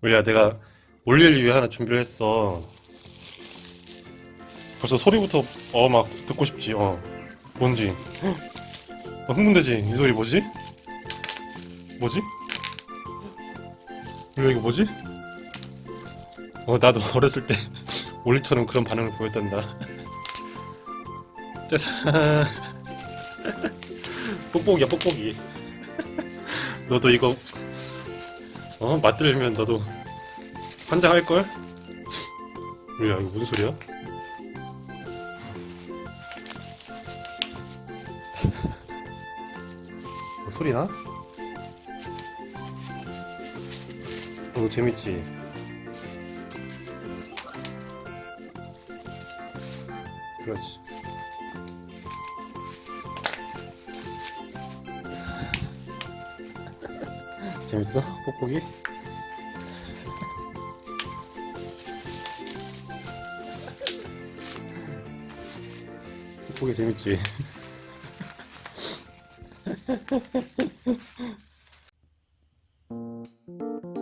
우리야 내가 올릴 위해 하나 준비를 했어 벌써 소리부터 어 막 듣고 싶지 어 뭔지 어, 흥분되지 이 소리 뭐지? 뭐지? 우리야 이거 뭐지? 어 나도 어렸을 때 올리처럼 그런 반응을 보였단다 짜잔 뽁뽁이야 뽁뽁이 너도 이거 어 맛들면 너도 환장 할걸? 우리야 이거 무슨 소리야? 뭐 소리나? 어, 이거 재밌지? 그렇지 재밌어? 뽁뽁이? 뽁뽁이 재밌지?